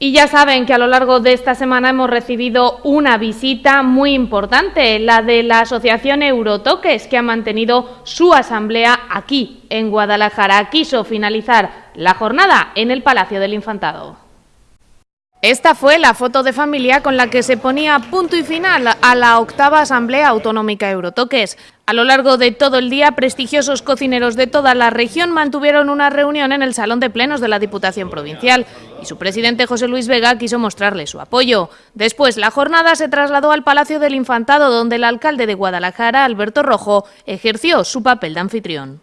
Y ya saben que a lo largo de esta semana hemos recibido una visita muy importante, la de la Asociación Eurotoques, que ha mantenido su asamblea aquí, en Guadalajara. Quiso finalizar la jornada en el Palacio del Infantado. Esta fue la foto de familia con la que se ponía punto y final a la octava Asamblea Autonómica Eurotoques. A lo largo de todo el día, prestigiosos cocineros de toda la región mantuvieron una reunión en el Salón de Plenos de la Diputación Provincial y su presidente José Luis Vega quiso mostrarle su apoyo. Después, la jornada se trasladó al Palacio del Infantado, donde el alcalde de Guadalajara, Alberto Rojo, ejerció su papel de anfitrión.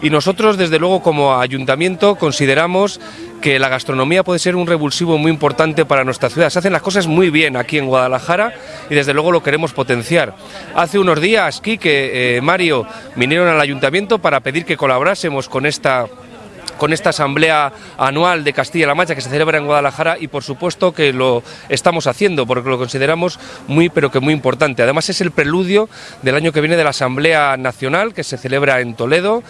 Y nosotros, desde luego, como ayuntamiento, consideramos que la gastronomía puede ser un revulsivo muy importante para nuestra ciudad. Se hacen las cosas muy bien aquí en Guadalajara y desde luego lo queremos potenciar. Hace unos días, Quique, eh, Mario, vinieron al ayuntamiento para pedir que colaborásemos con esta con esta asamblea anual de Castilla-La Mancha que se celebra en Guadalajara y por supuesto que lo estamos haciendo porque lo consideramos muy pero que muy importante. Además es el preludio del año que viene de la Asamblea Nacional que se celebra en Toledo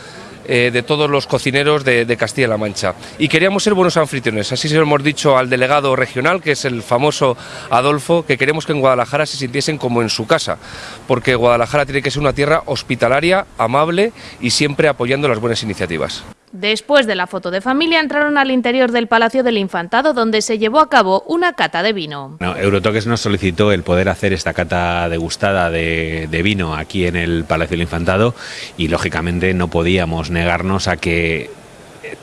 eh, de todos los cocineros de, Castilla-La Mancha. Y queríamos ser buenos anfitriones, así se lo hemos dicho al delegado regional, que es el famoso Adolfo, que queremos que en Guadalajara se sintiesen como en su casa, porque Guadalajara tiene que ser una tierra hospitalaria, amable y siempre apoyando las buenas iniciativas. Después de la foto de familia entraron al interior del Palacio del Infantado donde se llevó a cabo una cata de vino. Eurotoques nos solicitó el poder hacer esta cata degustada de, vino aquí en el Palacio del Infantado y lógicamente no podíamos negarnos a que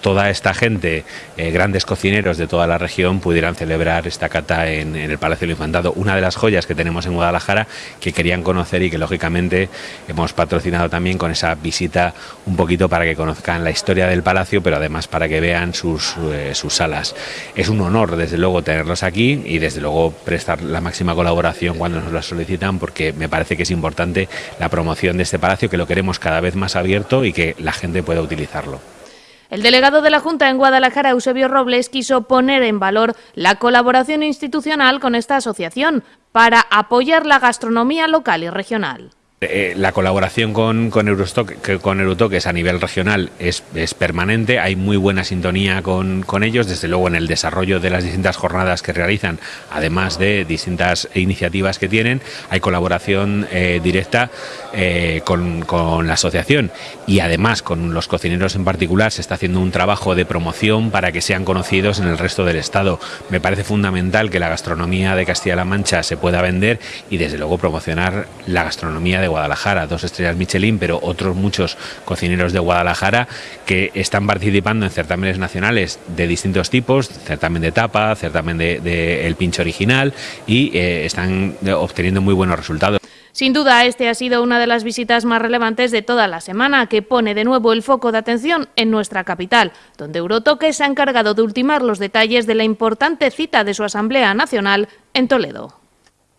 toda esta gente, eh, grandes cocineros de toda la región, pudieran celebrar esta cata en, el Palacio del Infantado. Una de las joyas que tenemos en Guadalajara que querían conocer y que lógicamente hemos patrocinado también con esa visita un poquito para que conozcan la historia del palacio, pero además para que vean sus, eh, sus salas. Es un honor, desde luego, tenerlos aquí y desde luego prestar la máxima colaboración cuando nos la solicitan, porque me parece que es importante la promoción de este palacio, que lo queremos cada vez más abierto y que la gente pueda utilizarlo. El delegado de la Junta en Guadalajara, Eusebio Robles, quiso poner en valor la colaboración institucional con esta asociación para apoyar la gastronomía local y regional. Eh, la colaboración con, con, con Eurotoques a nivel regional es, permanente, hay muy buena sintonía con, con, ellos, desde luego en el desarrollo de las distintas jornadas que realizan, además de distintas iniciativas que tienen, hay colaboración eh, directa eh, con, con, la asociación y además con los cocineros en particular se está haciendo un trabajo de promoción para que sean conocidos en el resto del Estado. Me parece fundamental que la gastronomía de Castilla-La Mancha se pueda vender y desde luego promocionar la gastronomía de Guadalajara, dos estrellas Michelin, pero otros muchos cocineros de Guadalajara que están participando en certámenes nacionales de distintos tipos, certamen de tapa, certamen de, el pincho original y eh, están obteniendo muy buenos resultados. Sin duda, este ha sido una de las visitas más relevantes de toda la semana, que pone de nuevo el foco de atención en nuestra capital, donde Eurotoque se ha encargado de ultimar los detalles de la importante cita de su Asamblea Nacional en Toledo.